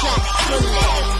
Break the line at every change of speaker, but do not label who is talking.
planet.